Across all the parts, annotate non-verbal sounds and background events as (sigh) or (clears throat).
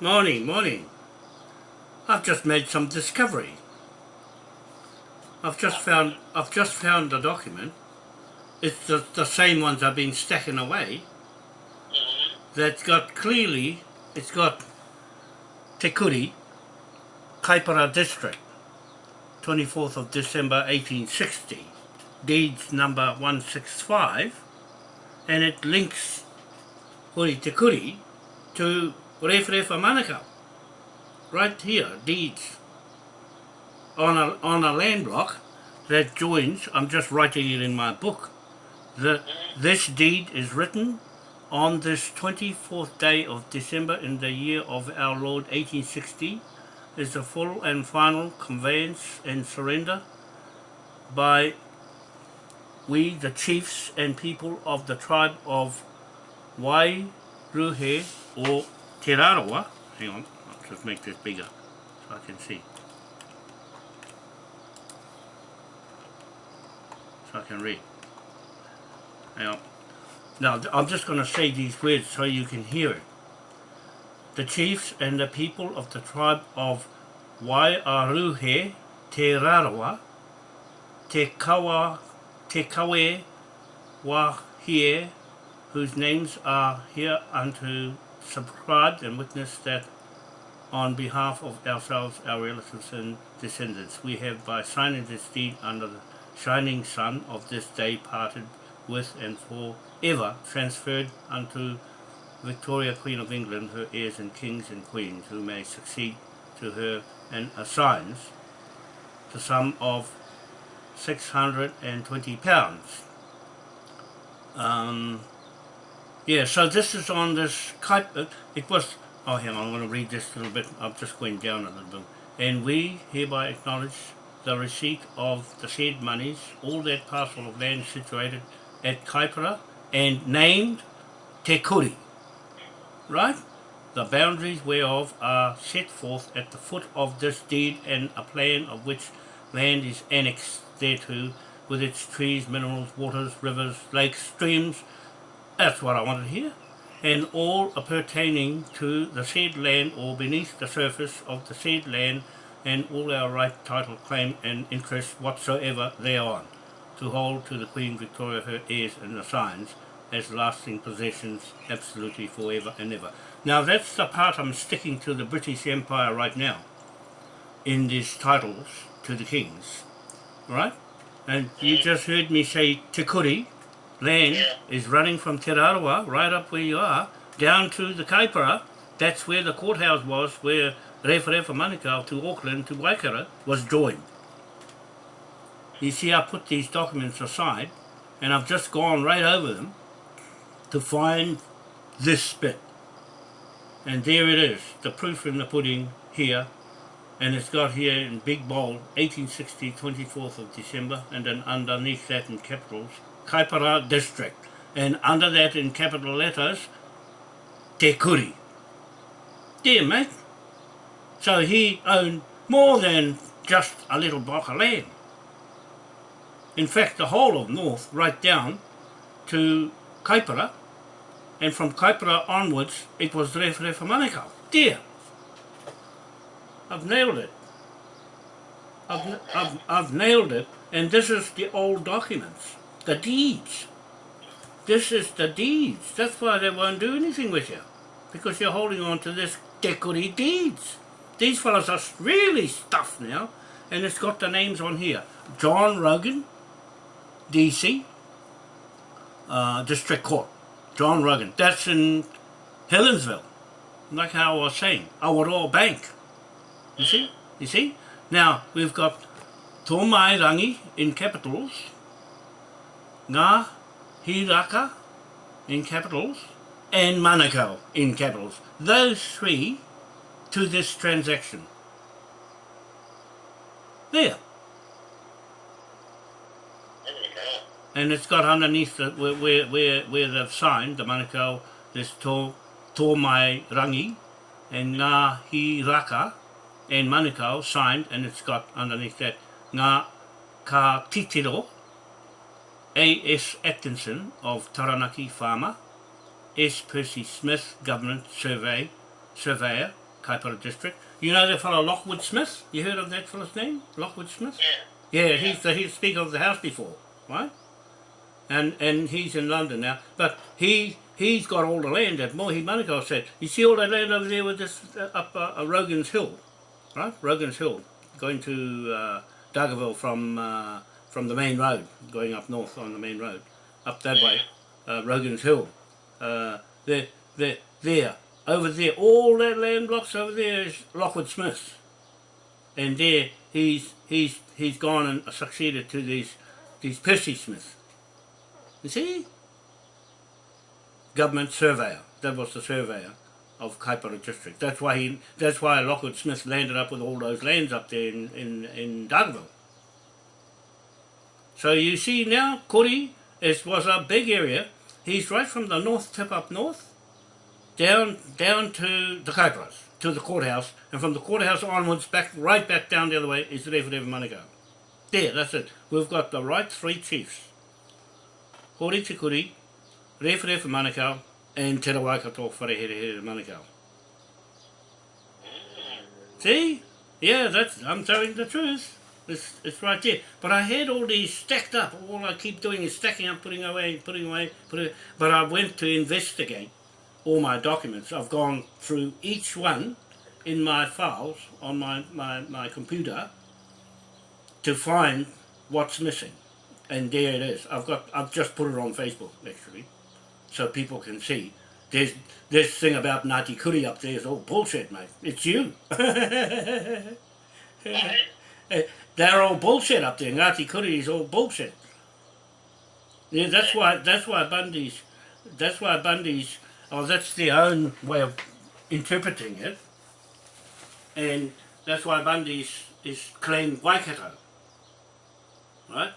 Morning, morning. I've just made some discovery. I've just found I've just found a document. It's the, the same ones I've been stacking away. Mm-hmm. That's got clearly it's got Te Kuri, Kaipara District, 24th of December 1860, deeds number 165, and it links Hori Te Kuri to Rewharewha Manukau. Right here, deeds. On a, on a land block that joins, I'm just writing it in my book, the, this deed is written on this 24th day of December in the year of our Lord 1860 is the full and final conveyance and surrender by we the chiefs and people of the tribe of Wairuhe or Te Rarawa, hang on, I'll just make this bigger so I can see. So I can read. Hang on. Now, I'm just going to say these words so you can hear it. The chiefs and the people of the tribe of Waiaruhe, Te Rarawa, Te Kawa, Te Kawe, Wahie, whose names are here unto subscribed and witnessed that on behalf of ourselves, our relatives and descendants, we have by signing this deed under the shining sun of this day parted with and for ever transferred unto Victoria Queen of England, her heirs and kings and queens, who may succeed to her and assigns the sum of 620 pounds. Um, yeah, so this is on this kite, uh, it was, oh hang on, I'm going to read this a little bit, I'm just going down a little bit. And we hereby acknowledge the receipt of the said monies, all that parcel of land situated at Kaipara and named Te Kuri, right? The boundaries whereof are set forth at the foot of this deed and a plan of which land is annexed thereto with its trees, minerals, waters, rivers, lakes, streams, that's what I wanted here, and all pertaining to the said land or beneath the surface of the said land and all our right, title, claim and interest whatsoever thereon to hold to the Queen Victoria her heirs and assigns as lasting possessions absolutely forever and ever. Now that's the part I'm sticking to the British Empire right now in these titles to the kings, right? And you just heard me say Te Kuri, land yeah. is running from Te right up where you are, down to the Kaipara, that's where the courthouse was, where Rewharewha Manukau to Auckland to Waikato was joined. You see, I put these documents aside and I've just gone right over them to find this bit. And there it is, the proof in the pudding here. And it's got here in big bold, 1860, 24th of December, and then underneath that in capitals, Kaipara District. And under that in capital letters, Te Kuri. Dear mate. So he owned more than just a little block of land. In fact, the whole of North, right down to Kaipara, and from Kaipara onwards, it was Rewharewha Manukau. Dear, I've nailed it. I've, I've, I've nailed it, and this is the old documents, the deeds. This is the deeds. That's why they won't do anything with you, because you're holding on to this Te deeds. These fellows are really stuffed now, and it's got the names on here. John Rogan, DC, uh, District Court, John Rogan. That's in Helensville, like how I was saying, Awaroa Bank. You see? You see? Now, we've got Tomai Rangi in capitals, Ngā Hiraka in capitals, and Manukau in capitals. Those three to this transaction. There. and it's got underneath the, where, where, where, where they've signed the Manukau, this Tō, tō Mai Rangi and Ngā Hi Raka and Manukau signed and it's got underneath that Ngā Ka Titiro A.S. Atkinson of Taranaki Farmer S. Percy Smith Government Survey Surveyor Kaipara district. You know the fellow Lockwood Smith? You heard of that fellow's name? Lockwood Smith? Yeah. Yeah, he's the he's Speaker of the House before, right? And and he's in London now. But he he's got all the land that Mohi Manukau said. You see all that land over there with this uh, up uh, uh, Rogan's Hill, right? Rogan's Hill, going to uh, Dargaville from uh, from the main road, going up north on the main road, up that way, uh, Rogan's Hill. Uh, there, there, there, over there, all that land blocks over there is Lockwood Smith's and there he's he's he's gone and succeeded to these these Percy Smiths. You see? Government surveyor. That was the surveyor of Kaipara district. That's why he that's why Lockwood Smith landed up with all those lands up there in, in, in Dargaville. So you see now Kori is was a big area. He's right from the north tip up north down down to the Kaiparas, to the courthouse, and from the courthouse onwards, back right back down the other way is Rewharewha Manukau. There, that's it. We've got the right three chiefs. Hori Te Kuri, Rewharewha Manukau, and Te Rawaikato Wharehere Manukau. See? Yeah, that's I'm telling the truth. It's, it's right there. But I had all these stacked up. All I keep doing is stacking up, putting away, putting away, putting But I went to investigate all my documents. I've gone through each one in my files on my, my, my computer to find what's missing. And there it is. I've got I've just put it on Facebook actually. So people can see. There's this thing about Ngāti Kuri up there is all bullshit, mate. It's you. (laughs) Eh, They're all bullshit up there. Ngāti Kuri is all bullshit. Yeah, that's why that's why Bundy's that's why Bundy's oh that's their own way of interpreting it. And that's why Bundy's is claimed Waikato. Right?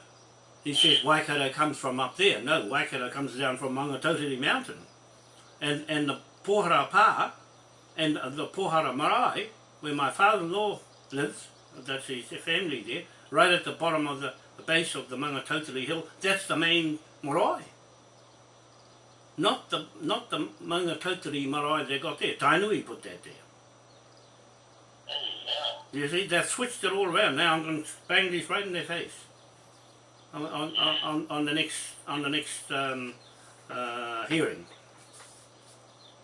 He says Waikato comes from up there. No, Waikato comes down from Maungatautari Mountain. And and the Pohara Pa and the Pohara Marae, where my father-in-law lives, that's his family there, right at the bottom of the, the base of the Maungatautari Hill, that's the main marae. Not the not the Maungatautari marae they got there. Tainui put that there. You see, they've switched it all around. Now I'm going to bang this right in their face. On, on, on, on the next on the next um, uh, hearing.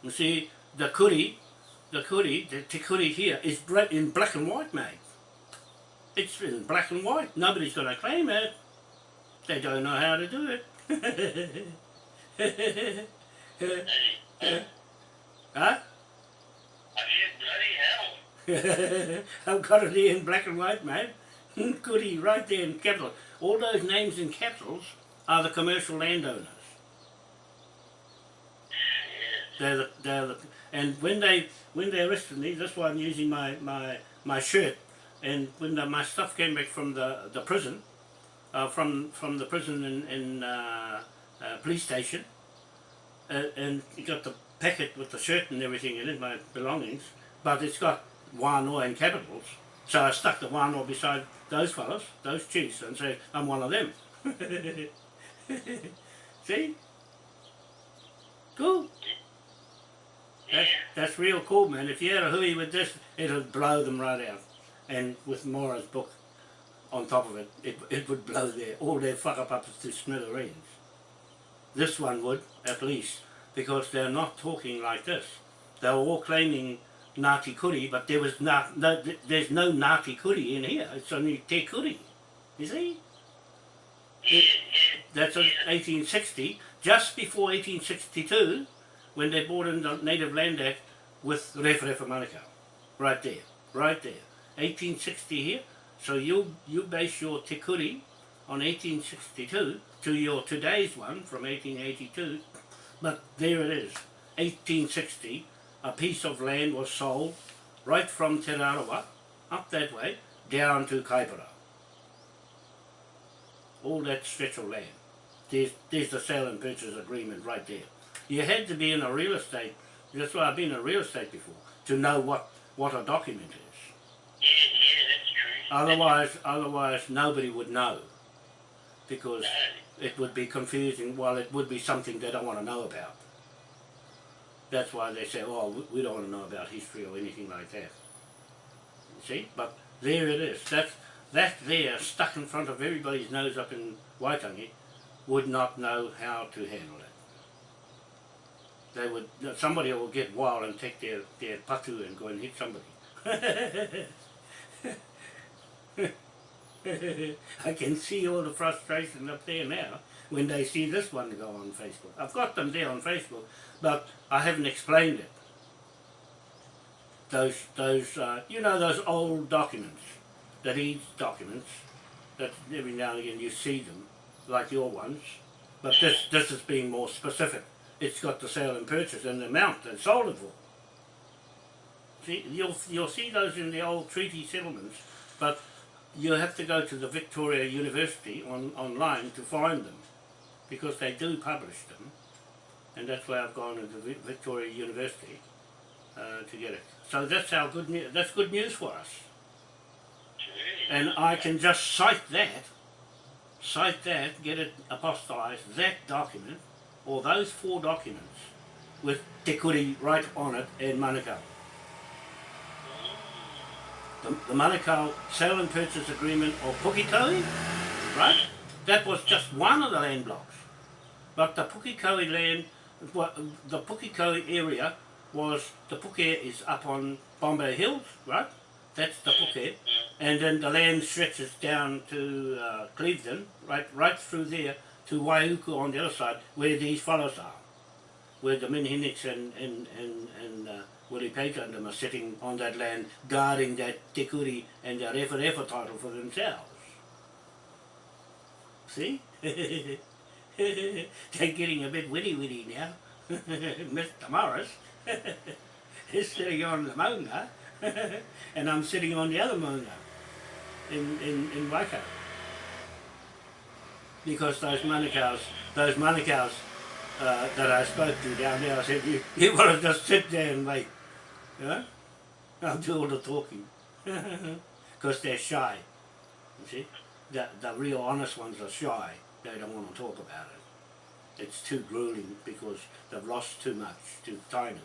You see, the kuri, the kuri, the te kuri here is in black and white, mate. It's in black and white. Nobody's going to claim it. They don't know how to do it. (laughs) huh? (laughs) I've got it here in black and white, mate. (laughs) Goody, right there in capital. All those names in capitals are the commercial landowners. They're the, they're the, and when they when they arrested me, that's why I'm using my, my, my shirt. And when the, my stuff came back from the, the prison, uh, from from the prison in, in uh, uh, police station, uh, and got the packet with the shirt and everything in it, my belongings, but it's got wānoa in capitals. So I stuck the wānoa beside those fellas, those chiefs, and said, I'm one of them. (laughs) See? Cool. That's, that's real cool, man. If you had a hui with this, it'll blow them right out. And with Mora's book on top of it, it, it would blow their, all their fuck up up to smithereens. This one would, at least, because they're not talking like this. They were all claiming Ngāti Kuri, but there was not, no, there's no Ngāti Kuri in here. It's only Te Kuri. You see? It- that's 1860, just before 1862, when they brought in the Native Land Act with Rewharewha Manukau. Right there, right there. 1860 here. So you you base your Te Kuri on 1862 to your today's one from 1882, but there it is, 1860 a piece of land was sold right from Te Rarawa, up that way, down to Kaipara. All that stretch of land. There's, there's the sale and purchase agreement right there. You had to be in a real estate, that's why I've been in real estate before, to know what, what a document is. Yeah, yeah, that's true. Otherwise, otherwise nobody would know. Because it would be confusing, well it would be something they don't want to know about. That's why they say, oh, we- don't want to know about history or anything like that. See? But there it is. That's, that there, stuck in front of everybody's nose up in Waitangi, would not know how to handle it. They would, somebody will get wild and take their, their patu and go and hit somebody. (laughs) (laughs) I can see all the frustration up there now when they see this one go on Facebook. I've got them there on Facebook, but I haven't explained it. Those, those, uh, you know, those old documents, that these documents, that every now and again you see them, like your ones, but this, this is being more specific. It's got the sale and purchase and the amount they sold it for. See, you'll, you'll see those in the old treaty settlements, but you have to go to the Victoria University on, online to find them because they do publish them and that's why I've gone into the Victoria University uh, to get it. So that's how good news, that's good news for us. And I can just cite that, cite that, get it apostolized, that document, or those four documents with Te Kuri right on it in Manukau. The, the Manukau sale and purchase agreement of Pukekohe, right? That was just one of the land blocks. But the Pukekohe land, the Pukekohe area was, the Puke is up on Bombay Hills, right? That's the Puke. And then the land stretches down to uh, Cleveland, right, right through there to Waiuku on the other side, where these fellows are, where the Minhinnicks and and and, and uh, Willie Paker and them are sitting on that land, guarding that Te Kuri and the Refa Refa title for themselves. See? (laughs) They're getting a bit witty witty now. (laughs) Mr. Morris (laughs) is sitting on the Maunga, and I'm sitting on the other Maunga in, in, in Waikato. Because those Manukau's, those Manukau's uh, that I spoke to down there, I said, you, you want to just sit there and wait. Know? I'll do all the talking. (laughs) Because they're shy. You see? The, the real honest ones are shy. They don't want to talk about it. It's too grueling because they've lost too much to Tainui.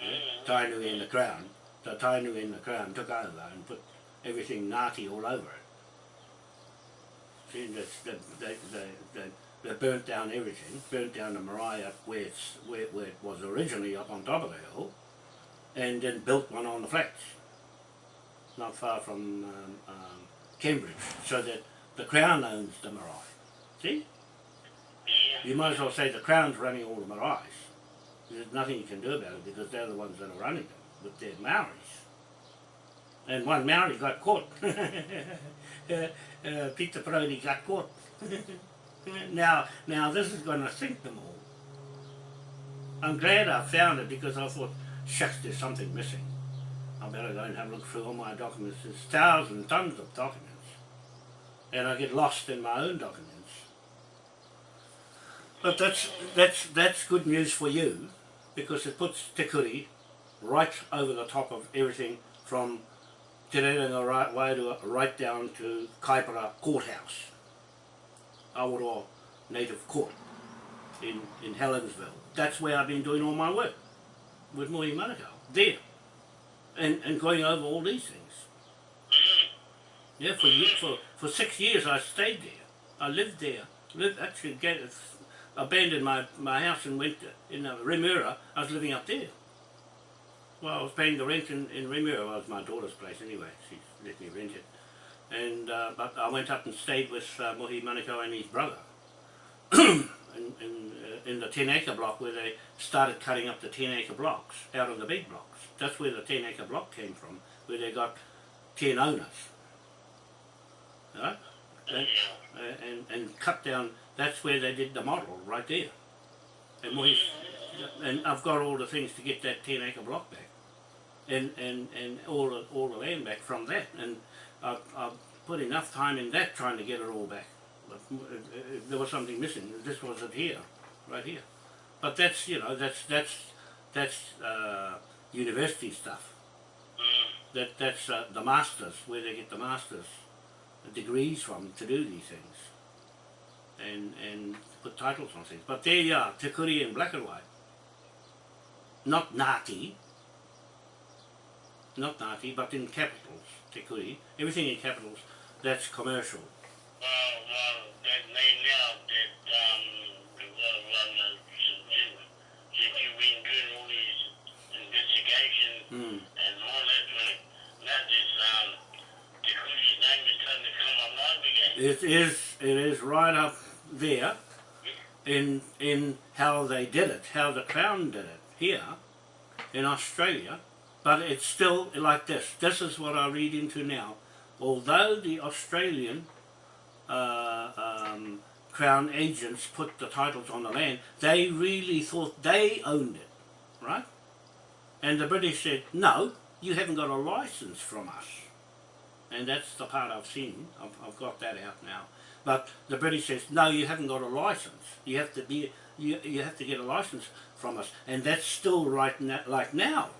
Yeah? Tainui in the crown. The Tainui in the crown took over and put everything Ngāti all over it. See, they, they, they, they, they burnt down everything, burnt down the marae where, where, where it was originally up on top of the hill, and then built one on the flats, not far from um, um, Cambridge, so that the Crown owns the marae. See? You might as well say the Crown's running all the marais. There's nothing you can do about it because they're the ones that are running them with their Maoris. And one Maori got caught. (laughs) uh, uh, Peter Brody got caught. (laughs) now, now this is going to sink them all. I'm glad I found it because I thought, shucks, there's something missing. I better go and have a look through all my documents. There's thousands, and tons of documents. And I get lost in my own documents. But that's, that's, that's good news for you because it puts Te Kuri right over the top of everything from Te Rerenga right way to right down to Kaipara Courthouse, Awaroa Native Court in, in Helensville. That's where I've been doing all my work with Mohi Manukau, there. And, and going over all these things. Yeah, for, for, for six years I stayed there. I lived there. Lived, actually get, abandoned my, my house and went to, in uh, Remuera. I was living up there. Well, I was paying the rent in, in Remuera. Well, it was my daughter's place anyway. She let me rent it. And, uh, but I went up and stayed with uh, Mohi Manukau and his brother. (clears throat) in, in, in the 10 acre block where they started cutting up the 10 acre blocks out of the big blocks. That's where the 10 acre block came from, where they got 10 owners. Right? And, and, and cut down, that's where they did the model, right there. And we, and I've got all the things to get that 10 acre block back. And, and, and all, the, all the land back from that. And I've, I've put enough time in that trying to get it all back. But uh, uh, there was something missing. This wasn't here, right here. But that's, you know, that's, that's, that's uh, university stuff. That, that's uh, the masters, where they get the masters degrees from to do these things. And, and put titles on things. But there you are, Te Kuri in black and white. not Ngāti, not Ngāti, but in capitals, Te Kuri, everything in capitals, that's commercial. Well, well, that may now that, um, Mm. um, again. It is, it is right up there in, in how they did it, how the Crown did it here in Australia, but it's still like this. This is what I read into now. Although the Australian uh, um, Crown agents put the titles on the land, they really thought they owned it, right? And the British said, no, you haven't got a license from us. And that's the part I've seen. I've, I've got that out now. But the British says, no, you haven't got a license. You have to be, you, you have to get a license from us. And that's still right na- like now.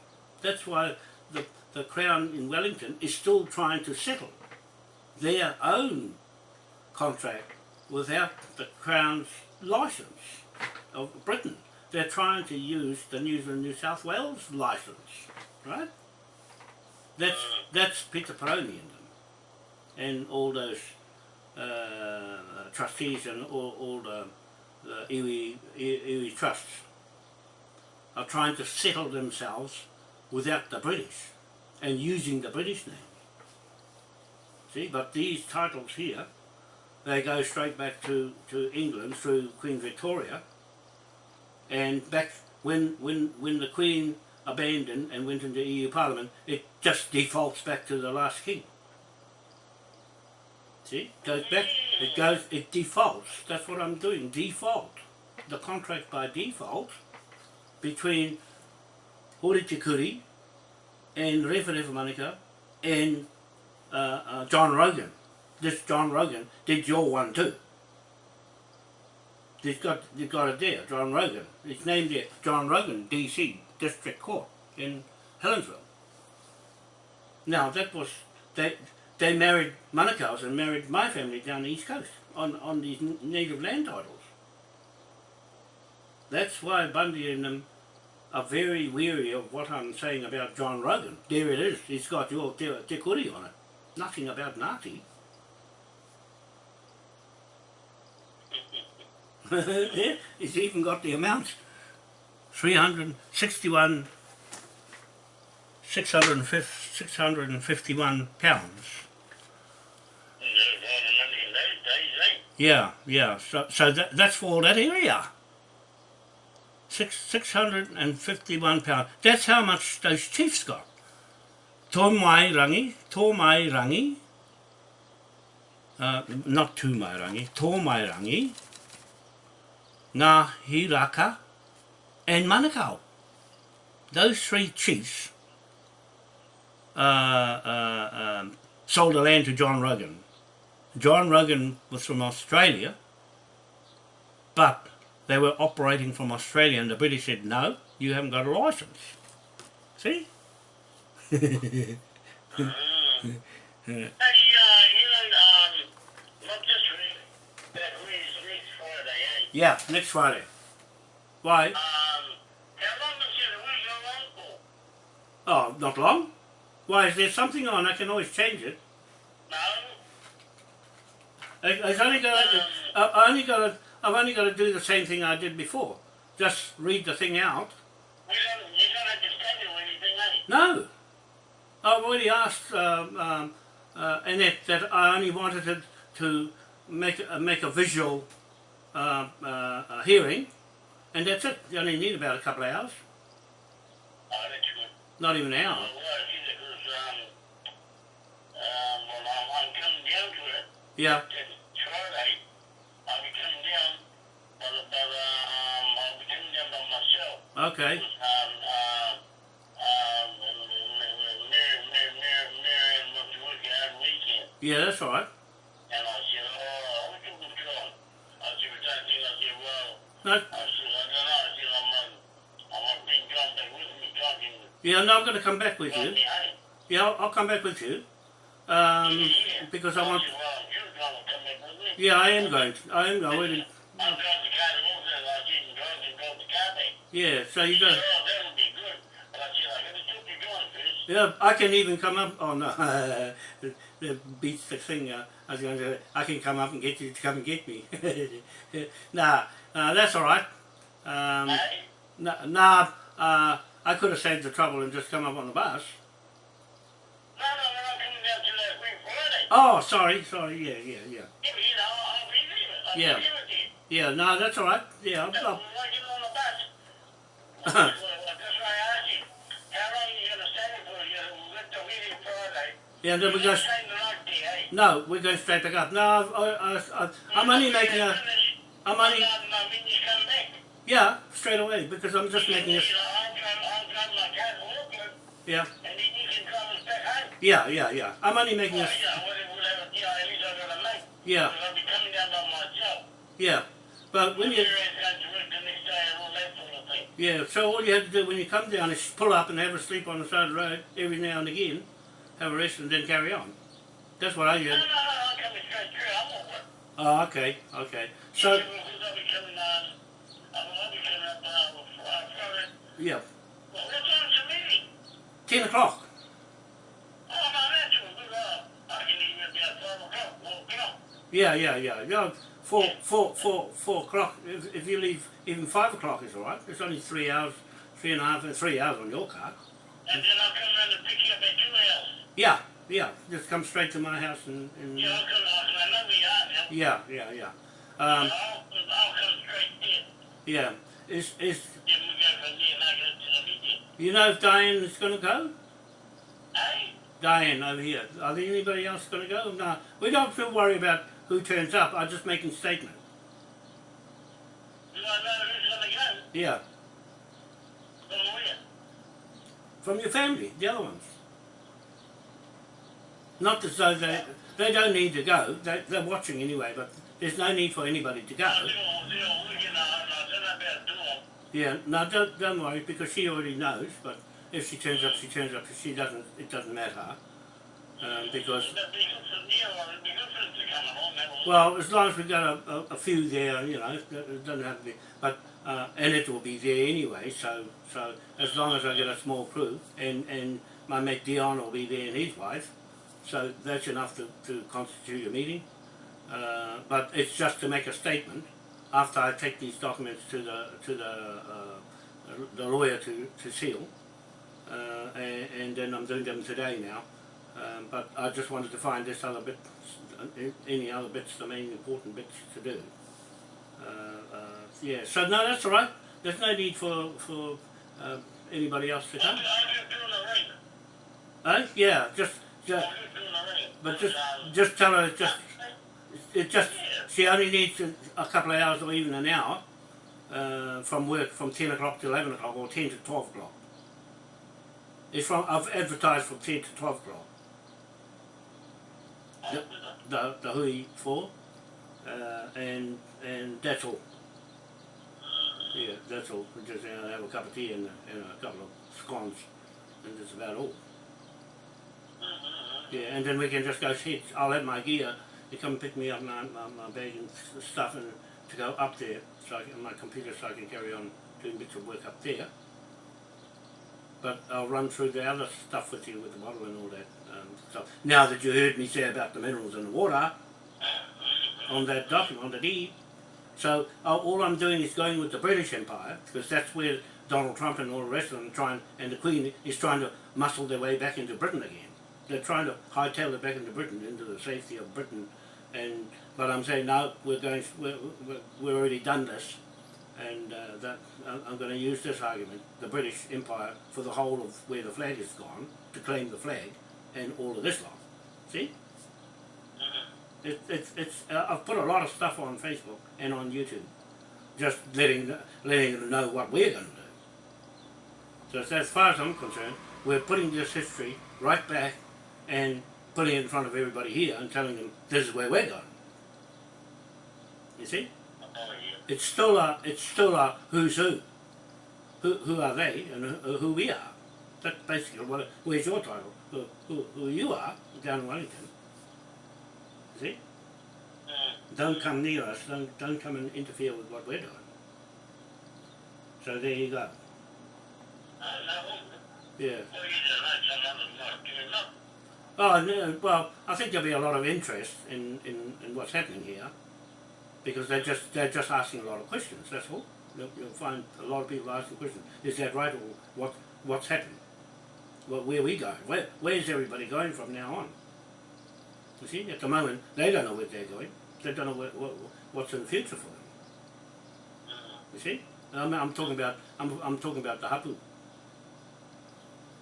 That's why the, the Crown in Wellington is still trying to settle their own contract without the Crown's license of Britain. They're trying to use the New Zealand New South Wales license, right? That's that's Peter Peroni in them, and all those uh, trustees and all, all the, the iwi, iwi trusts are trying to settle themselves without the British and using the British name. See, but these titles here, they go straight back to, to England through Queen Victoria and back when, when, when the Queen abandoned and went into EU Parliament, it just defaults back to the last king. See, it goes back, it goes, it defaults. That's what I'm doing, default. The contract by default between Hori Te Kuri and Refa Manika and uh, uh, John Rogan. This John Rogan did your one too. He's got, he's got it there, John Rogan. It's named it John Rogan, DC, District Court in Helensville. Now that was, they, they married Manukau's and married my family down the East Coast on, on these native land titles. That's why Bundy and them are very weary of what I'm saying about John Rogan. There it is, it's got your te, te on it. Nothing about Ngāti. (laughs) it's even got the amounts. 361, 650, 651 pounds. Yeah, yeah. So, so that, that's for that area. Six, 651 pounds. That's how much those chiefs got. Tō mai rangi, tō mai rangi, uh, not tū mai rangi, tō mai rangi, ngā hiraka, and Manukau. Those three chiefs uh, uh, um, sold the land to John Rogan. John Rogan was from Australia, but they were operating from Australia, and the British said, no, you haven't got a license. See? (laughs) (laughs) Hey, uh, you know, um, not just re- that week's next Friday, eh? Yeah, next Friday. Why? Um, it? Oh, not long. Why, is there something on? I can always change it. No? I, I've only got to, I, I only got to, I've only got to do the same thing I did before. Just read the thing out. We don't, you don't have to study or anything, eh? No. I've already asked um, um, uh, Annette that I only wanted it to make, uh, make a visual uh, uh, hearing, and that's it. You only need about a couple of hours, that's good. not even an hour. well, see, because, um, um, well, I'm, I'm coming down to it. Yeah, that's be yeah, no, I'm going to come back with you. Yeah, I'll, I'll come back with you. Um, because I want. Yeah, I am going. To, I am going. To. Yeah, so you go. Yeah, I can even come up. Oh no, (laughs) the, beats the thing. I was going to. I can come up and get you to come and get me. (laughs) nah, uh, that's all right. Um, Hey? nah, nah uh, I could have saved the trouble and just come up on the bus. No, no, we're not coming down to that week Friday. Oh, sorry, sorry. Yeah, yeah, yeah. Yeah, but, you know, I'll be leaving. I'll Yeah. be leaving. Yeah, no, that's all right. Yeah, I'll, So, I'll, on the bus? Well, (laughs) well, that's why I asked you. How long are you going to stay there for? You know, we're the meeting Friday. yeah. Then we go. You're not staying the night there, eh? No, we're going straight back up. No, I, I, I, I'm only making a. I'm only. No, no, when you come back. Yeah, straight away because I'm just making a. You know, I'll drive, I'll drive my car to Auckland, Yeah, and then you can drive us back home. yeah, yeah, yeah. I'm only making a. yeah, whatever, whatever, you know, at least I've got a mate. Yeah, Because I'll be coming down by myself. yeah. But when you. Where is going to work the next day and all that sort of thing. Yeah, so all you have to do when you come down is pull up and have a sleep on the side of the road every now and again, have a rest and then carry on. That's what I No, do. no, no, I'm coming straight through. I'm work. Oh, okay, okay. So, Uh, I can even be at 5 o'clock, 4 o'clock. Yeah, yeah, yeah. yeah. Four, four, four, four o'clock. If, if you leave, even five o'clock is all right. It's only three hours, three and a half, three hours on your car. And then I'll come around and pick you up at 2 hours. Yeah, yeah. Just come straight to my house and, and Yeah, I'll come, I know where you are now. yeah, yeah, yeah. Um, I'll, I'll come straight there. yeah. Is is Then we go from there and I go to the meeting. you know if Diane is going to go? Hey? Diane over here. Are there anybody else going to go? No, we don't feel worry about who turns up. I'm just making statement. Do I know who's going to go? Yeah, From where? from your family, the other ones. Not as though they they don't need to go. They, they're watching anyway, but there's no need for anybody to go. Yeah, no, don't don't worry because she already knows. But if she turns up, she turns up. If she doesn't, it doesn't matter. Um, because well, as long as we've got a, a, a few there, you know, it it doesn't have to be. But uh, and it will be there anyway. So so as long as I get a small crew, and and my mate Dion will be there and his wife, so that's enough to, to constitute a meeting. Uh, but it's just to make a statement after I take these documents to the to the uh, the lawyer to, to seal, uh, and, and then I'm doing them today now. Um, but I just wanted to find this other bit, any other bits, the main important bits to do. Uh, uh, yeah, so no, that's all right. There's no need for for uh, anybody else to come. I'm doing a ring. Uh, yeah, just, just I'm just doing a ring. but just just tell her just it just she only needs a, couple of hours or even an hour uh, from work from 10 o'clock to 11 o'clock or 10 to 12 o'clock. It's from I've advertised from 10 to 12 o'clock. I'm The the hui for, uh, and and that's all. Yeah, that's all. We just uh, have a cup of tea and, a- and a couple of scones, and that's about all. Yeah, and then we can just go sit. I'll have my gear. You come and pick me up my, my, my bag and stuff and to go up there so I can, my computer so I can carry on doing bits of work up there. But I'll run through the other stuff with you with the model and all that. Um, so now that you heard me say about the minerals and the water on that document, on the deed, so uh, all I'm doing is going with the British Empire because that's where Donald Trump and all the rest of them trying, and the Queen is trying to muscle their way back into Britain again. They're trying to hightail it back into Britain, into the safety of Britain. And but I'm saying no, we're going, we're, we're, already done this, and uh, that I'm, I'm going to use this argument, the British Empire, for the whole of where the flag is gone, to claim the flag, and all of this lot. See? It, it's it's uh, I've put a lot of stuff on Facebook and on YouTube, just letting letting them know what we're going to do. So as far as I'm concerned, we're putting this history right back and putting it in front of everybody here and telling them this is where we're going. You see? It's still a it's still a who's who. Who who are they and who, who we are? That's basically what. Where's your title? Who, who, who you are down in Wellington? See? Mm. Don't come near us. Don't don't come and interfere with what we're doing. So there you go. Uh, Yeah. Oh, no, well, I think there'll be a lot of interest in, in, in what's happening here because they're just they're just asking a lot of questions. That's all. You'll, you'll find a lot of people asking questions. Is that right, or what what's happened? Well, where are we going? Where where's everybody going from now on? You see, at the moment they don't know where they're going. They don't know what, what what's in the future for them. You see, I'm, I'm talking about I'm, I'm talking about the hapu.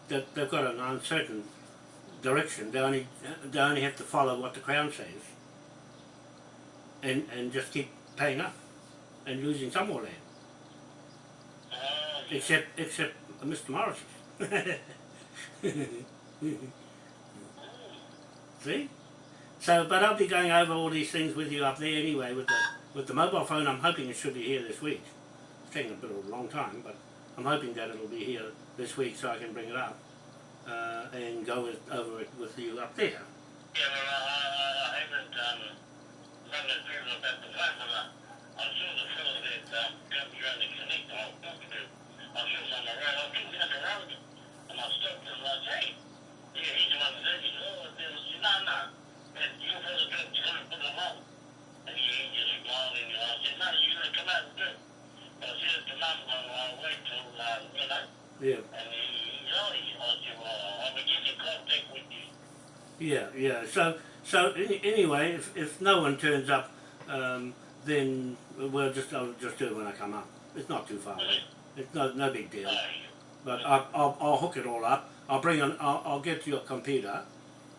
That they've got an uncertain direction. They only they only have to follow what the crown says, and and just keep paying up, and losing some more land. Uh, Except except Mr. Morris. (laughs) See? So, but I'll be going over all these things with you up there anyway with the with the mobile phone. I'm hoping it should be here this week. It's taking a bit of a long time, but I'm hoping that it'll be here this week so I can bring it up uh, and go with, over it with you up there. Yeah, well, I, I, haven't um, run the through about the phone, but I, I saw the fellow that um, comes around the connect I was talking to. I saw him on the road. I was down the road, and I stopped and I said, hey, yeah, he's the one that he said, oh, there was, no, no, and you fellow don't you gotta put them on. And he, just smiled and I said, no, you're gonna come out and do it. But I said, to mum, I'll, I'll wait till, um, you know, Yeah, I I yeah, yeah. So, so any, anyway, if, if no one turns up, um, then we'll just I'll just do it when I come up. It's not too far away. It's no no big deal. But I'll, I'll, I'll hook it all up. I'll bring on, I'll, I'll get your computer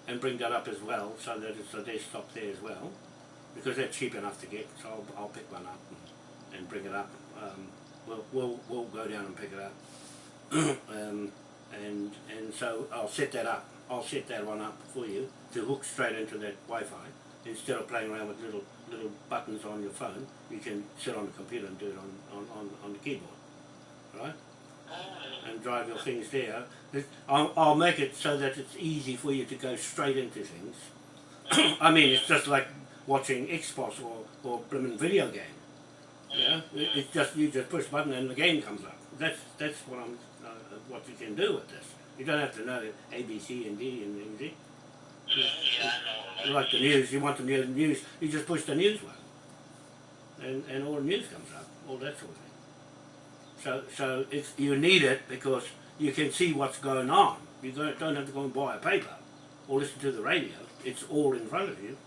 and bring that up as well so that it's a desktop there as well because they're cheap enough to get so I'll, I'll pick one up and, and bring it up. Um, we'll, we'll, we'll go down and pick it up (coughs) um, and, and so I'll set that up. I'll set that one up for you to hook straight into that Wi-Fi instead of playing around with little little buttons on your phone. You can sit on the computer and do it on, on, on, on the keyboard, right? and drive your things there. I'll, I'll make it so that it's easy for you to go straight into things. (coughs) I mean, it's just like watching Xbox or, or blooming video game. Yeah, it's just you just push button and the game comes up. That's that's what I'm what you can do with this. You don't have to know A, B, C, and D and things. see? yeah, yeah, I know. Like the news, you want the new- news, you just push the news one, and and all the news comes up, all that sort of thing. So so it's you need it because you can see what's going on. You don't don't have to go and buy a paper or listen to the radio. It's all in front of you,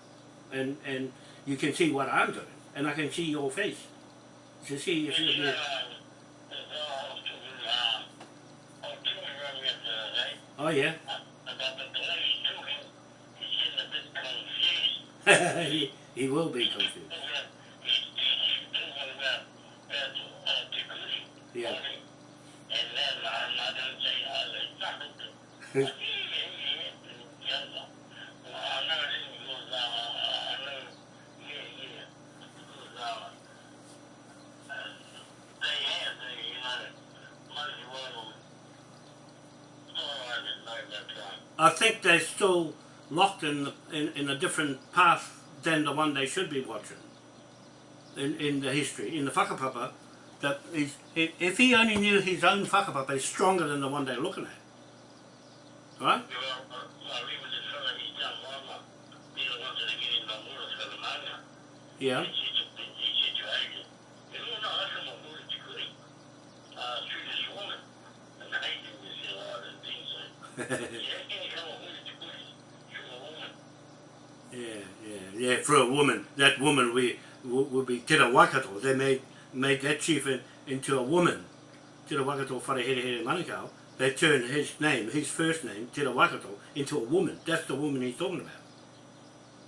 and and you can see what I'm doing, and I can see your face to see if you're Oh yeah, (laughs) he, he will be confused. Yeah. (laughs) I think they're still locked in, the, in in a different path than the one they should be watching. In in the history, in the whakapapa, that is, if if he only knew his own whakapapa is stronger than the one they're looking at, right? Yeah. (laughs) Yeah, yeah, yeah. For a woman, that woman we would be Te Waikato. They made made that chief in, into a woman. Te Waikato Wharehere Manukau. They turned his name, his first name, Te Waikato, into a woman. That's the woman he's talking about.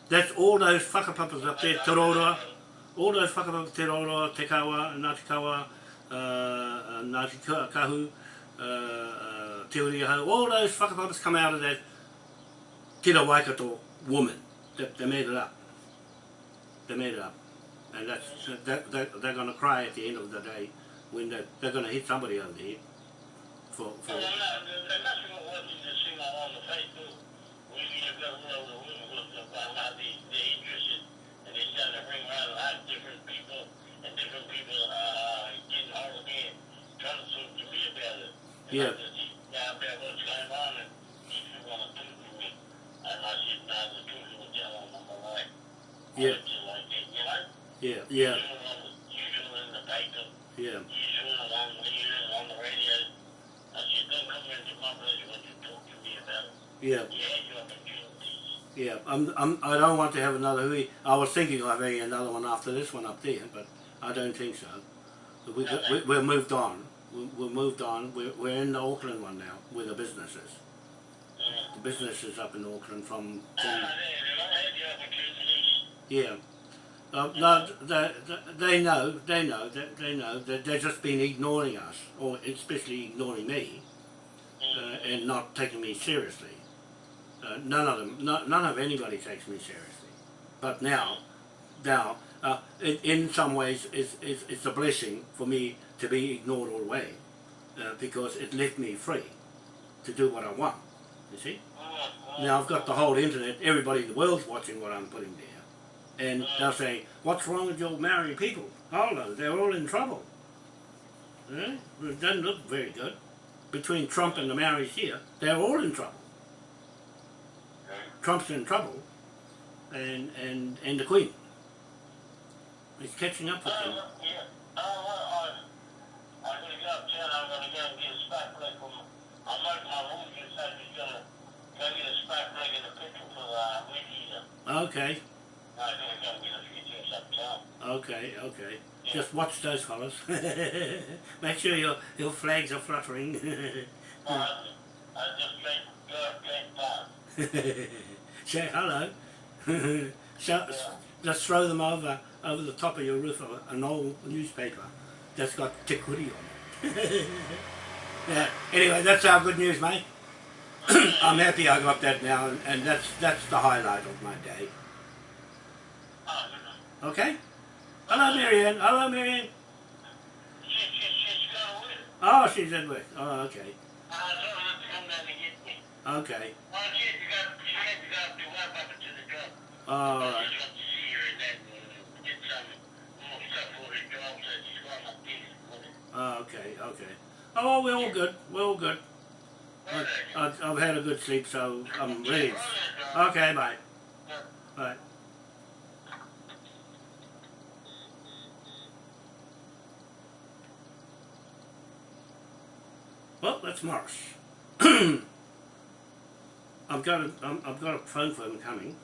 That's all those whakapapas up there, Te Rora, all those whakapapas, Te Rora, Te Kawa, Ngāti Kawa, uh, uh, Ngāti Kahu, uh, uh, Te Uriaho, all those whakapapas come out of that Te Waikato woman. They, they made it up. They made it up. And that's, that, that, they're going to cry at the end of the day when they, they're going to hit somebody over the head for, for Yeah. About what's going on and if you want to to me. I Yeah. Like that, Yeah, yeah, yeah, yeah, opportunities. yeah. I'm, I'm, I don't want to have another hui. I was thinking of having another one after this one up there, but I don't think so. We, we, we're moved on. We, we're moved on. We're, we're in the Auckland one now, with the businesses. Yeah. The businesses up in Auckland from, from they, they had your opportunities. yeah. Uh, no, they, they- they know, they know, they, they know that they've just been ignoring us, or especially ignoring me, uh, and not taking me seriously. Uh, none of them, no, none of anybody takes me seriously. But now, now, uh, in, in some ways, it's, it's, it's a blessing for me to be ignored all the way, uh, because it left me free to do what I want. You see? Now I've got the whole internet, everybody in the world's watching what I'm putting there. And they'll say, what's wrong with your Maori people? Hold on, they're all in trouble. Eh? It doesn't look very good. Between Trump and the Maoris here, they're all in trouble. Trump's in trouble, and, and, and the Queen. He's catching up with him. Yeah. Well, I, I'm going to go uptown. I'm going to go and get a spark plug I might my room just said he's going to go get a and a petrol for the uh. Okay, I'm going to go get a few things uptown. okay, okay. Just watch those fellas. (laughs) Make sure your, your flags are fluttering. Uh, I just straight (laughs) go. Say hello. (laughs) so, just throw them over over the top of your roof of an old newspaper that's got Tick Woody on it. Yeah. Anyway, that's our good news, mate. (clears throat) I'm happy I got that now, and, and that's that's the highlight of my day. Oh. Okay. Hello, Marianne. Hello, Marianne. Oh, she's in work. Oh, okay. I told her to come down and get me. Okay. It. Oh, okay. Okay. Oh, we're all good. We're all good. I, I, I've had a good sleep, so I'm ready. Okay, bye. Bye. Well, that's Morris. (clears throat) I've got a, I've got a him coming,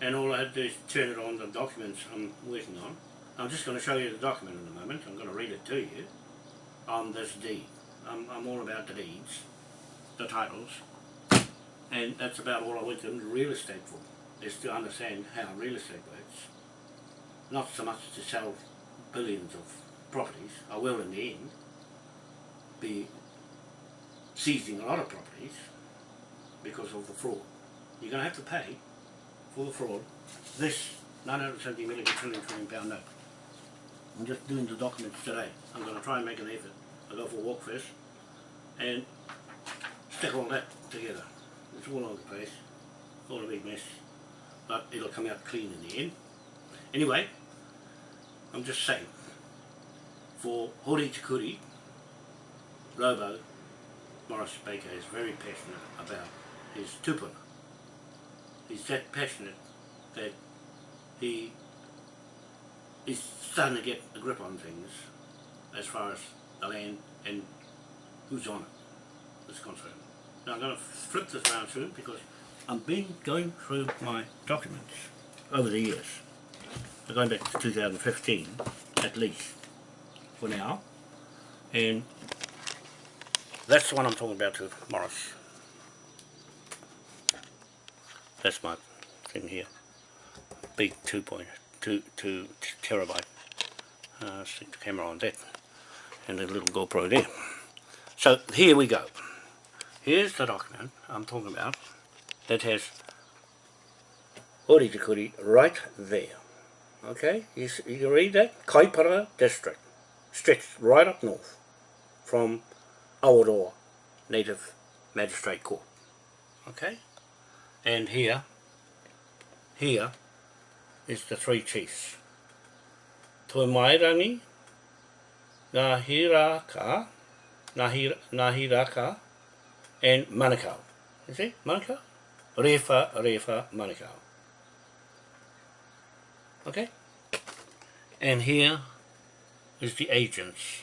and all I had to do is turn it on the documents I'm working on. I'm just going to show you the document in a moment. I'm going to read it to you on this deed. I'm, I'm all about the deeds, the titles, and that's about all I went to real estate for, is to understand how real estate works. Not so much to sell billions of properties. I will in the end be seizing a lot of properties because of the fraud. You're going to have to pay for the fraud this 970 million trillion trillion pound note. I'm just doing the documents today. I'm going to try and make an effort. I'll go for a walk first and stick all that together. It's all over the place, all a big mess, but it'll come out clean in the end. Anyway, I'm just saying, for Hori Tikuri, Robo, Morris Baker is very passionate about his tupuna. He's that passionate that he is starting to get a grip on things as far as the land and who's on it is concerned. Now I'm going to flip this around him because I've been going through my documents over the years. They're going back to 2015 at least for now and that's the one I'm talking about to Morris. That's my thing here. Big 2.2 two terabyte. Uh, stick the camera on that. And a little GoPro there. So here we go. Here's the document I'm talking about that has Tikuri right there. Okay, you, you can read that? Kaipara District. Stretched right up north from Awaroa Native Magistrate Court. Okay? And here, here is the three chiefs. Toimairangi, Nahiraka, Nahir, Nahiraka, and Manukau. You see? Manukau? Refa, Refa, Manukau. Okay? And here is the agents.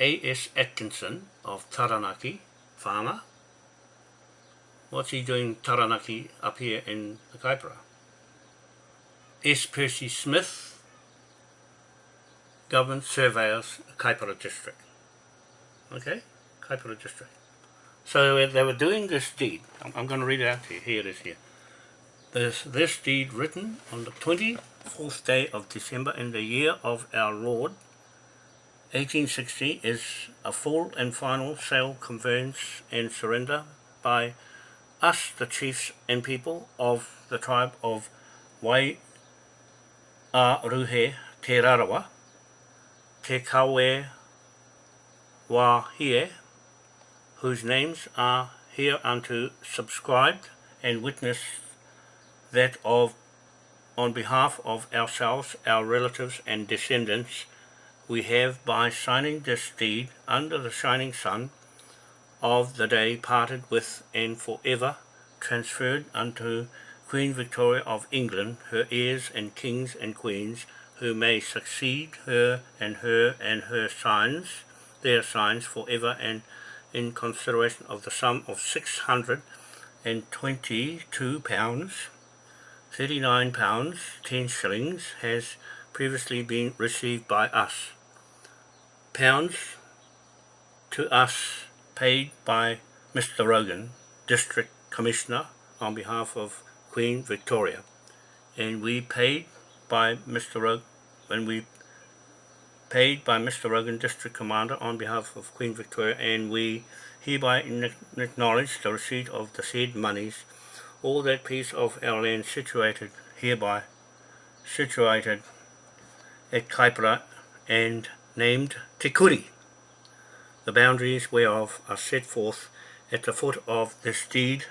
A.S. Atkinson of Taranaki, farmer. What's he doing Taranaki up here in the Kaipara? S. Percy Smith, Government Surveyors, Kaipara District. Okay? Kaipara District. So they were doing this deed. I'm, I'm going to read it out to you. Here it is here. This, this deed written on the 24th day of December in the year of our Lord 1860 is a full and final sale, conveyance and surrender by us, the chiefs and people of the tribe of Wai a Ruhe Te Rarawa, Te Kawe Wahie, whose names are hereunto subscribed and witness that of on behalf of ourselves, our relatives and descendants, we have by signing this deed under the shining sun of the day parted with and forever transferred unto Queen Victoria of England, her heirs and kings and queens, who may succeed her and her and her sons, their signs forever and in consideration of the sum of six hundred and twenty-two pounds, thirty-nine pounds, ten shillings, has previously been received by us. Pounds to us paid by Mr. Rogan, District Commissioner, on behalf of Queen Victoria. And we paid by Mr. Rogan, when we paid by Mr. Rogan, District Commander, on behalf of Queen Victoria, and we hereby acknowledge the receipt of the said monies, all that piece of our land situated hereby, situated at Kaipara and named Te Kuri, the boundaries whereof are set forth at the foot of this deed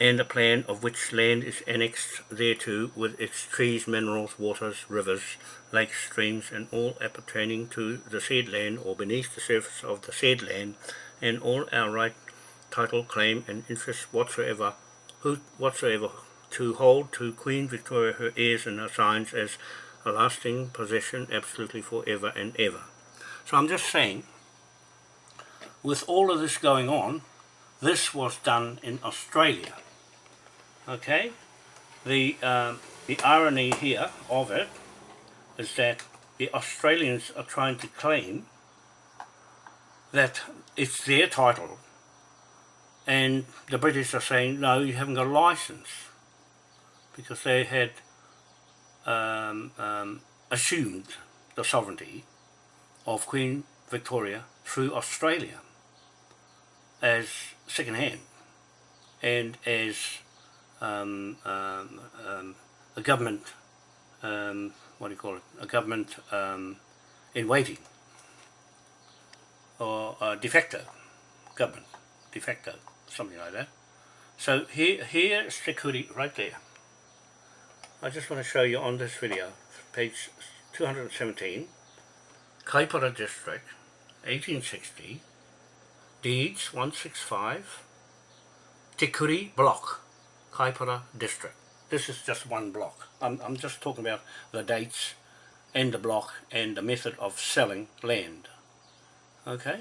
and the plan of which land is annexed thereto with its trees, minerals, waters, rivers, lakes, streams, and all appertaining to the said land or beneath the surface of the said land, and all our right, title, claim, and interest whatsoever, who, whatsoever to hold to Queen Victoria her heirs and her signs as a lasting possession absolutely forever and ever. So I'm just saying, with all of this going on, this was done in Australia. Okay? The, um, the irony here of it is that the Australians are trying to claim that it's their title and the British are saying no you haven't got a license because they had um, um, assumed the sovereignty of Queen Victoria through Australia as second hand and as um, um, um, a government, um, what do you call it, a government um, in waiting or a de facto government, de facto, something like that. So here, here's security right there. I just want to show you on this video, page 217, Kaipara District, 1860, Deeds 165, Tikuri Block, Kaipara District. This is just one block. I'm, I'm just talking about the dates and the block and the method of selling land. Okay,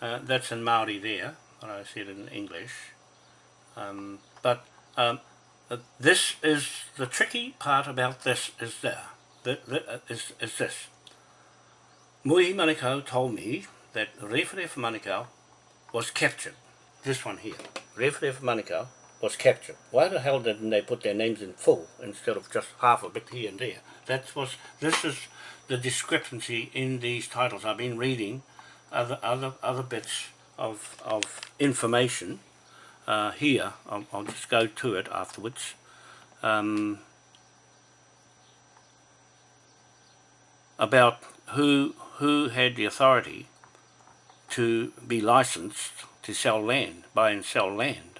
uh, that's in Maori there, but I said it in English. Um, but um, uh, this is the tricky part about this is there the, the, uh, is, is this Mui Manukau told me that Rewharewha Manukau was captured this one here Rewharewha Manukau was captured. Why the hell didn't they put their names in full instead of just half a bit here and there? That was this is the discrepancy in these titles. I've been reading other other other bits of, of information uh, here, I'll, I'll, just go to it afterwards, um, about who, who had the authority to be licensed to sell land, buy and sell land.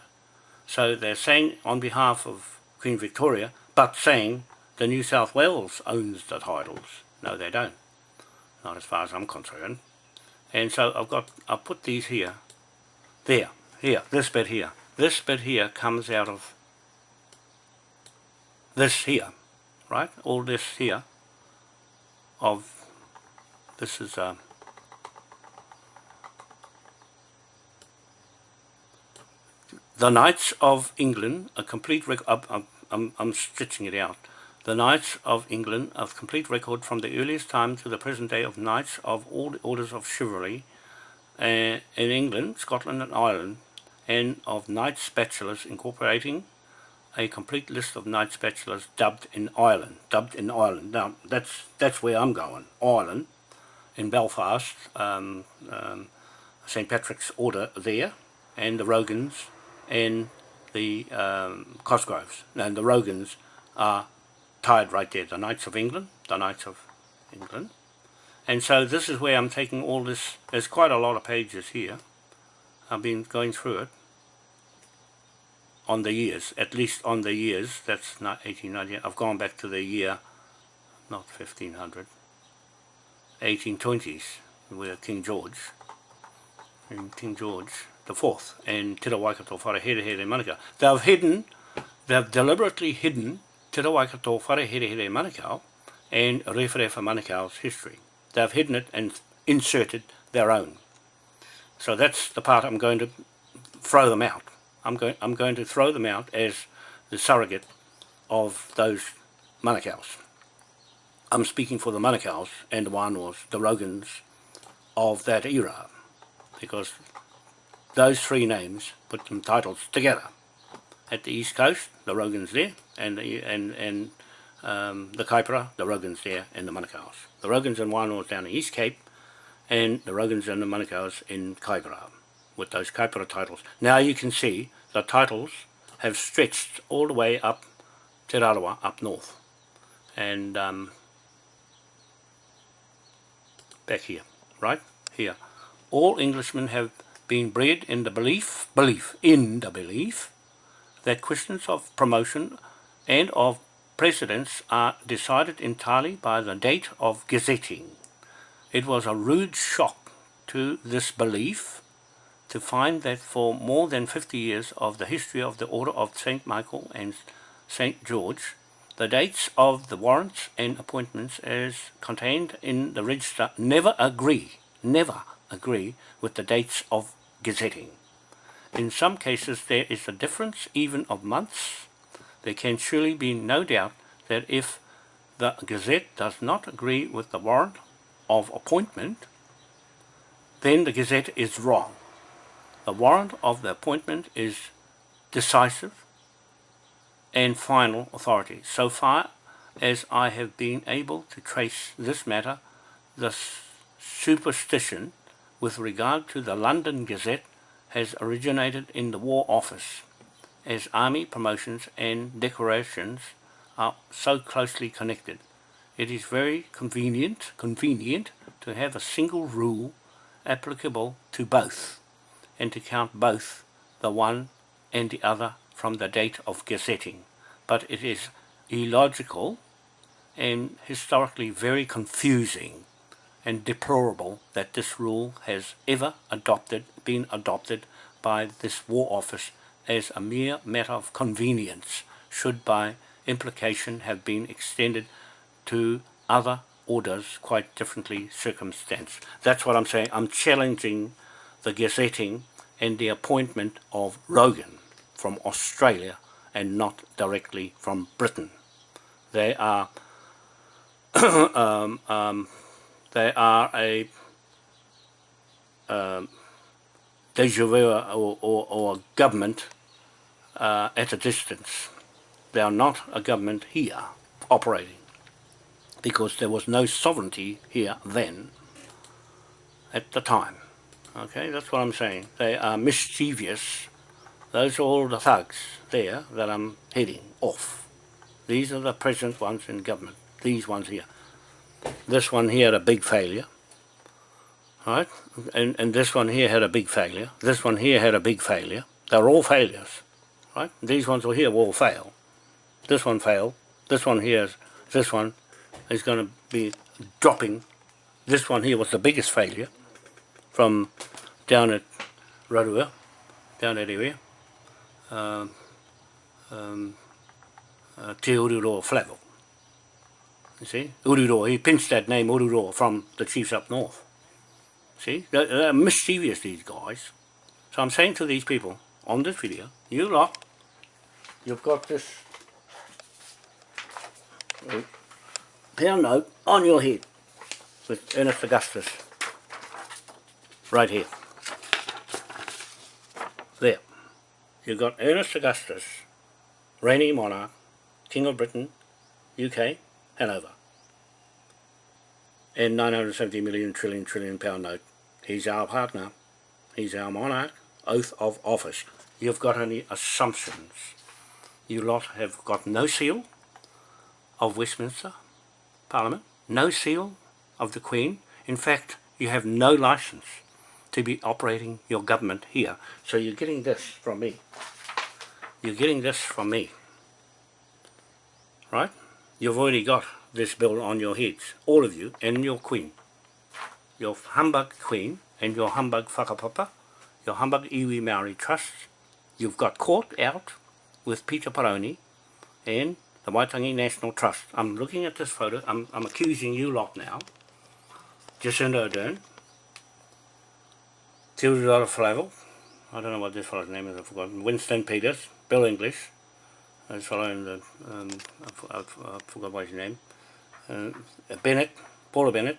So they're saying on behalf of Queen Victoria, but saying the New South Wales owns the titles. No, they don't. Not as far as I'm concerned. And so I've got, I'll put these here, there, here, this bit here. This bit here comes out of this here, right? All this here of, this is uh, The Knights of England, a complete record, I'm, I'm, I'm stitching it out. The Knights of England, a complete record from the earliest time to the present day of Knights of all the orders of chivalry uh, in England, Scotland and Ireland, and of Knights Bachelors incorporating a complete list of Knights Bachelors dubbed in Ireland. Dubbed in Ireland. Now, that's, that's where I'm going. Ireland, in Belfast, um, um, St. Patrick's Order there, and the Rogans, and the um, Cosgroves. And the Rogans are tied right there. The Knights of England, the Knights of England. And so this is where I'm taking all this, there's quite a lot of pages here. I've been going through it on the years, at least on the years, that's not 1890, I've gone back to the year, not 1500, 1820s, where King George, and King George the Fourth, and Te Waikato Wharehere Manukau. They've hidden, they've deliberately hidden Te Waikato Wharehere Manukau and Rewharewha Manukau's history. They've hidden it and inserted their own. So that's the part I'm going to throw them out. I'm going, I'm going to throw them out as the surrogate of those Manukau's. I'm speaking for the Manukau's and the Wānoas, the Rogans of that era, because those three names put some titles together. At the east coast, the Rogans there, and the, and, and um, the Kaipara, the Rogans there, and the Manukau's. The Rogans and Wānoas down the East Cape, and the Rogans and the Manukau's in Kaipara with those Kaipara titles. Now you can see the titles have stretched all the way up Te Rarawa, up north. And um, back here, right? Here. All Englishmen have been bred in the belief, belief, in the belief, that questions of promotion and of precedence are decided entirely by the date of gazetting. It was a rude shock to this belief to find that for more than 50 years of the history of the Order of St. Michael and St. George, the dates of the warrants and appointments as contained in the register never agree, never agree with the dates of gazetting. In some cases there is a difference even of months. There can surely be no doubt that if the Gazette does not agree with the warrant of appointment, then the Gazette is wrong. The warrant of the appointment is decisive and final authority. So far as I have been able to trace this matter, the superstition with regard to the London Gazette has originated in the War Office, as army promotions and decorations are so closely connected. It is very convenient, convenient to have a single rule applicable to both and to count both the one and the other from the date of gazetting. But it is illogical and historically very confusing and deplorable that this rule has ever adopted, been adopted by this War Office as a mere matter of convenience should by implication have been extended to other orders quite differently circumstanced. That's what I'm saying. I'm challenging the gazetting and the appointment of Rogan from Australia and not directly from Britain. They are (coughs) um, um, they are a um, deja vu or, or, or government uh, at a distance. They are not a government here operating because there was no sovereignty here then at the time. Okay, that's what I'm saying. They are mischievous. Those are all the thugs there that I'm heading off. These are the present ones in government. These ones here. This one here had a big failure. Right? And, and this one here had a big failure. This one here had a big failure. They're all failures. Right? These ones here will fail. This one failed. This one here, is, this one is going to be dropping. This one here was the biggest failure from down at Rotorua, down that area, um, um, uh, Te Ururoa Flavell. You see, Ururoa, he pinched that name Ururoa from the chiefs up north. See, they're, they're mischievous, these guys. So I'm saying to these people on this video, you lot, you've got this uh, pound note on your head with Ernest Augustus right here. There. You've got Ernest Augustus, reigning monarch, King of Britain, UK, Hanover. And 970 million trillion trillion pound note. He's our partner. He's our monarch. Oath of office. You've got any assumptions. You lot have got no seal of Westminster Parliament, no seal of the Queen. In fact, you have no license to be operating your government here. So you're getting this from me. You're getting this from me. Right? You've already got this bill on your heads, all of you, and your Queen. Your humbug Queen and your humbug whakapapa, your humbug iwi Maori Trust. You've got caught out with Peter Paroni and the Waitangi National Trust. I'm looking at this photo, I'm, I'm accusing you lot now. Jacinda Ardern, Theodore Flavell, I don't know what this fellow's name is, I've forgotten, Winston Peters, Bill English, this fellow in the, um, I, I, I forgot what his name, uh, Bennett, Paula Bennett,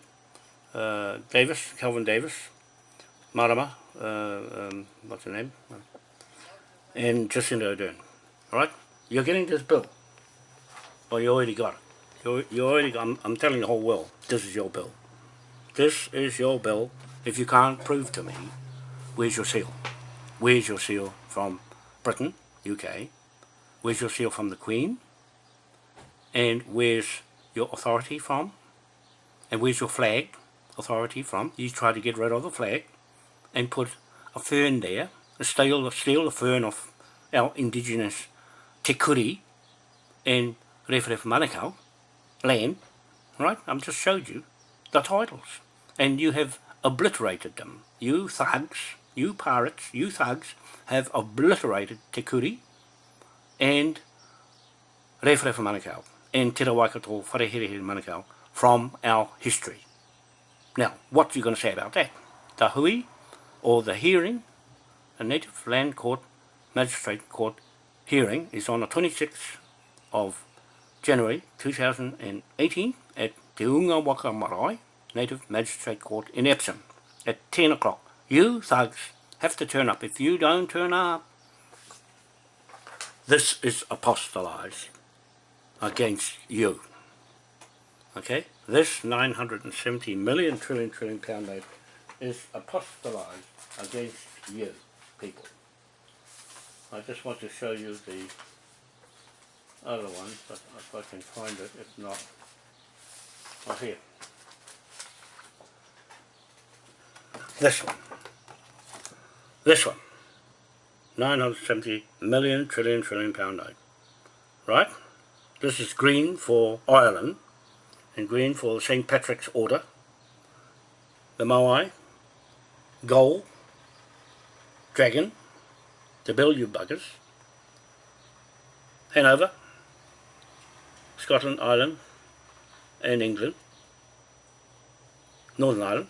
uh, Davis, Kelvin Davis, Marama, uh, um, what's her name, and Jacinda Ardern, alright? You're getting this bill, or you already got it. You, you already I'm, I'm telling the whole world, this is your bill. This is your bill. If you can't prove to me, where's your seal? Where's your seal from Britain, UK? Where's your seal from the Queen? And where's your authority from? And where's your flag authority from? You try to get rid of the flag and put a fern there, steal, steal the fern of our indigenous Te Kuri and Rewharewha Manukau land, right? I've just showed you the titles and you have obliterated them. You thugs, you pirates, you thugs have obliterated Te Kuri and Rewharewha Manukau and Te Rawaikato Whareherehere Manukau from our history. Now, what are you going to say about that? The hui or the hearing, a Native Land Court Magistrate Court hearing is on the 26th of January 2018 at Te Unga Waka Marae Native Magistrate Court in Epsom at 10 o'clock. You thugs have to turn up. If you don't turn up, this is apostolized against you. Okay? This 970 million trillion trillion pound note is apostolized against you, people. I just want to show you the other one, but if I can find it, if not, oh here. This one. This one. 970 million trillion trillion pound note. Right? This is green for Ireland and green for St. Patrick's Order. The Moai, gold, dragon, the bill you buggers, Hanover, Scotland, Ireland and England, Northern Ireland,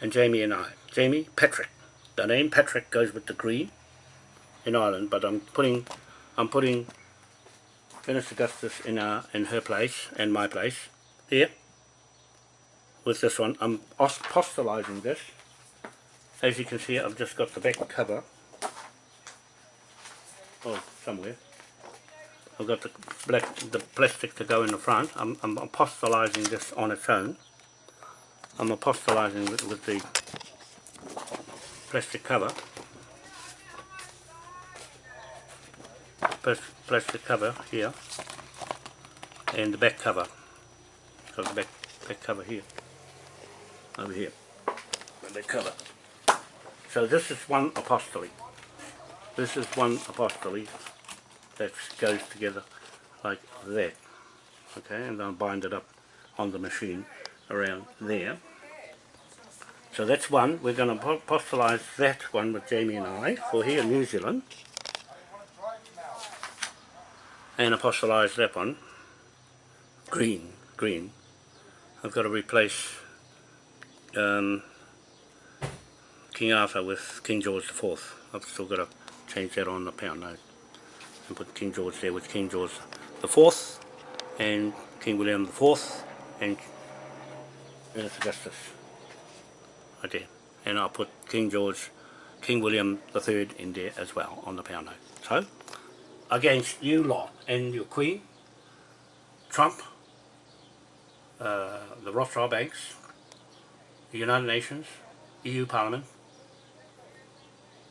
and Jamie and I. Jamie Patrick. The name Patrick goes with the green in Ireland, but I'm putting I'm putting Ernest Augustus in our in her place and my place here with this one. I'm apostolizing this. As you can see, I've just got the back cover. Oh, somewhere. I've got the black the plastic to go in the front. I'm, I'm apostolizing this on its own. I'm apostolizing with, with the plastic cover. Plastic cover here and the back cover. Got the back, back cover here. Over here. The back cover. So this is one apostolate. This is one apostolate that goes together like that. Okay, and I'll bind it up on the machine around there. So that's one. We're going to apostolize that one with Jamie and I for here in New Zealand. And apostolize that one. green, green, I've got to replace um, King Arthur with King George IV. I've still got to change that on the pound note and put King George there with King George IV and King William IV and Ernest Augustus there. And I'll put King George, King William III in there as well on the pound note. So, against you lot and your Queen, Trump, uh, the Rothschild banks, the United Nations, EU Parliament,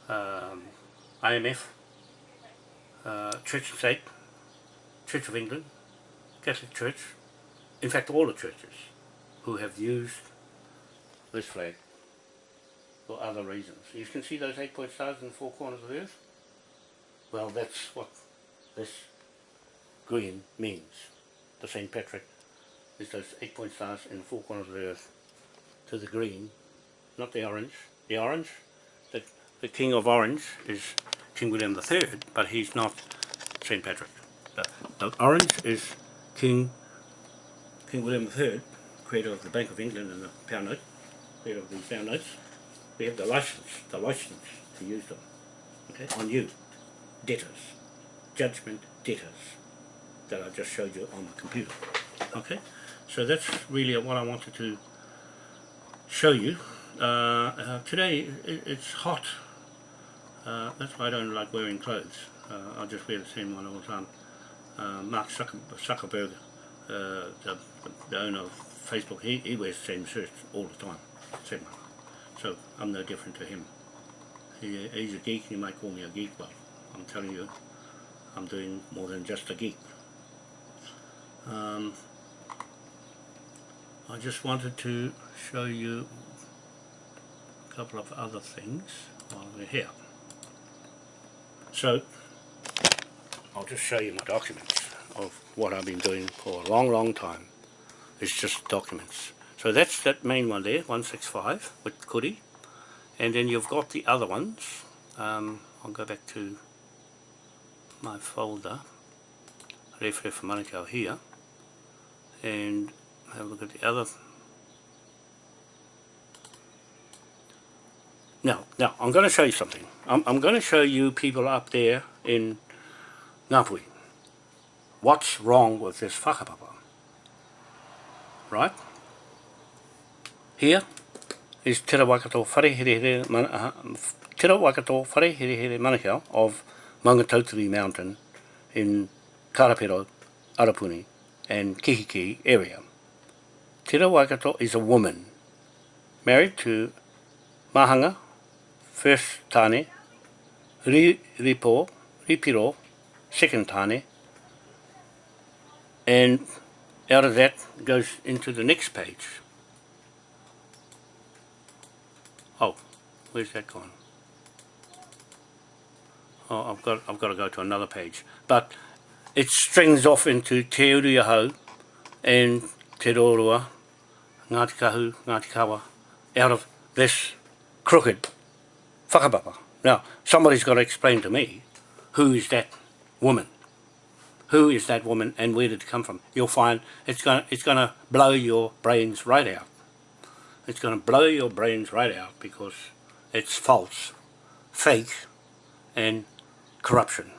um, IMF, uh, Church State, Church of England, Catholic Church, in fact all the churches who have used this flag for other reasons. You can see those eight point stars in the four corners of the earth? Well that's what this green means. The St. Patrick is those eight point stars in the four corners of the earth to the green, not the orange. The orange, the, the king of orange is King William III, but he's not St. Patrick. The, the orange is King King William III, creator of the Bank of England and the pound note, creator of these pound notes. We have the license, the license to use them. Okay, on you, debtors, judgment debtors, that I just showed you on the computer. Okay, so that's really what I wanted to show you. Uh, uh, today it, it's hot. Uh, that's why I don't like wearing clothes. Uh, I just wear the same one all the time. Uh, Mark Zucker, Zuckerberg, uh, the, the owner of Facebook, he, he wears the same shirt all the time. Same one. So I'm no different to him. He, he's a geek, he might call me a geek, but I'm telling you, I'm doing more than just a geek. Um, I just wanted to show you a couple of other things while we're here. So, I'll just show you my documents of what I've been doing for a long, long time. It's just documents. So that's that main one there, 165 with Kuri. And then you've got the other ones. Um, I'll go back to my folder, Refre for Manukau here, and have a look at the other. Now, now I'm going to show you something. I'm, I'm going to show you people up there in Ngāpuhi. What's wrong with this whakapapa? Right? Here is Te Rawakato Wharehere man, uh, Te Rawakato Wharehere Manukau of Maungatautari Mountain in Karapiro, Arapuni and Kihiki area. Te Rawakato is a woman married to Mahanga, first Tane, Ri, Ripo, Ripiro, second Tane, and out of that goes into the next page. Oh, where's that gone? Oh, I've got I've got to go to another page. But it strings off into Te Uri-o-Hau and Te Roroa, Ngāti Kahu, Ngāti Kawa, out of this crooked whakapapa. Now, somebody's got to explain to me who is that woman. Who is that woman and where did it come from? You'll find it's going it's going to blow your brains right out. It's going to blow your brains right out because it's false, fake and corruption.